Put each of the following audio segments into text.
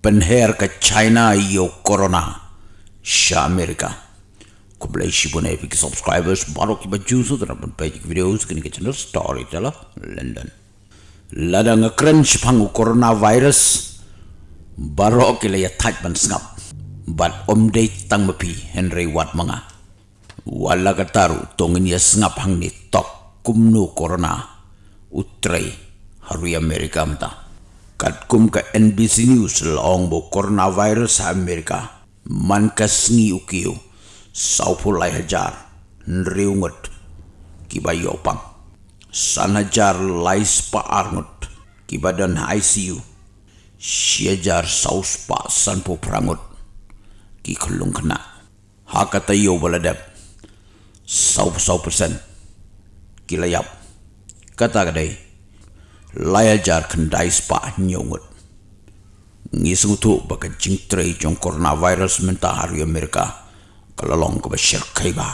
penher ke China yo corona. Sha Amerika ko blai shi epic subscribers baro ki baju so dan pun page videos kini ke channel story tela London. Lada nga crunch pangu coronavirus baro ki le ya thaj ban snap bat om day tang mapi Henry Watt manga. Wala kataru tongin ya snap hang ni tok kumnu corona. Utrai haru Amerika mta kat kum ka NBC News long bo coronavirus Amerika. Man ka sngi ukiu sau pulai hajar. Nriungut kiba yopang san hajar lais pa arngut kiba dan ICU siajar saus pa san po prangut ki khulung kena. Hakata yo baladap sau sau persen. Kilayap kata kadai laya jar kendai spa nyongut. Ngisung tu baka jing trei jong coronavirus menta hari Amerika kalalong ke basyar kaiba.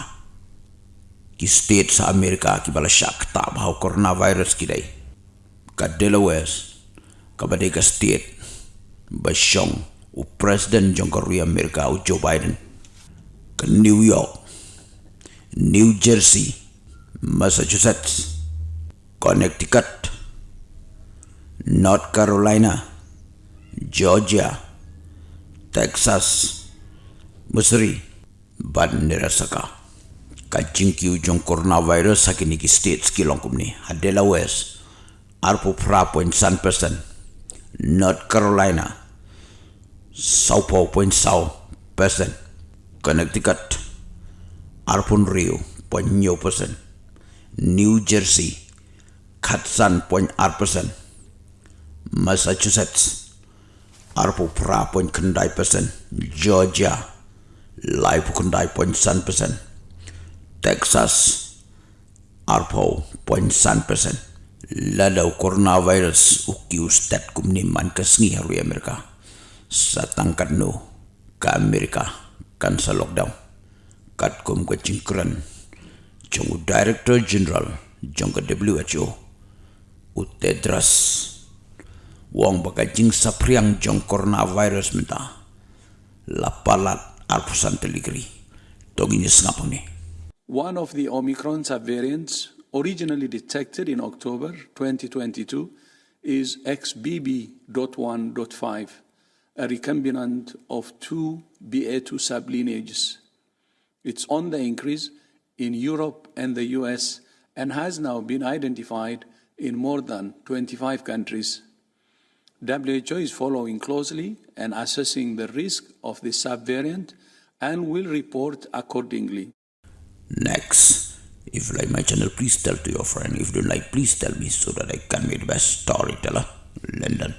Ki state sa Amerika ki bala syak tak bahau coronavirus kidai. Ka Delaware, ka badega state, basyong u presiden jong hari Amerika u Joe Biden. Ka New York, New Jersey, Massachusetts, Connecticut, North Carolina, Georgia, Texas, Missouri, ban nirasaka. Kajing kiu jong coronavirus sa kiniki states kilong kumni. Hadela West, arpo pra point san percent. North Carolina, saupo point sau percent. Connecticut, arpun Rio point nyo percent. New Jersey, katsan point ar percent. Massachusetts. Arpo pra point kendai persen Georgia. Lai pu kendai point san persen Texas. Arpo point san persen lalau coronavirus. Uki ustat kumni man kesngi haru Amerika. Satangkat no ka Amerika. Kan sa lockdown. Kat kum ke cingkran jongu director general jongu WHO utedras wong jong lapalat arpusan teligri One of the Omicron subvariants originally detected in October 2022 is XBB.1.5, a recombinant of two BA2 sublineages. It's on the increase in Europe and the US and has now been identified in more than 25 countries. WHO is following closely and assessing the risk of the subvariant and will report accordingly. next if you like my channel please tell to your friend if you don't like please tell me so that i can be the best storyteller london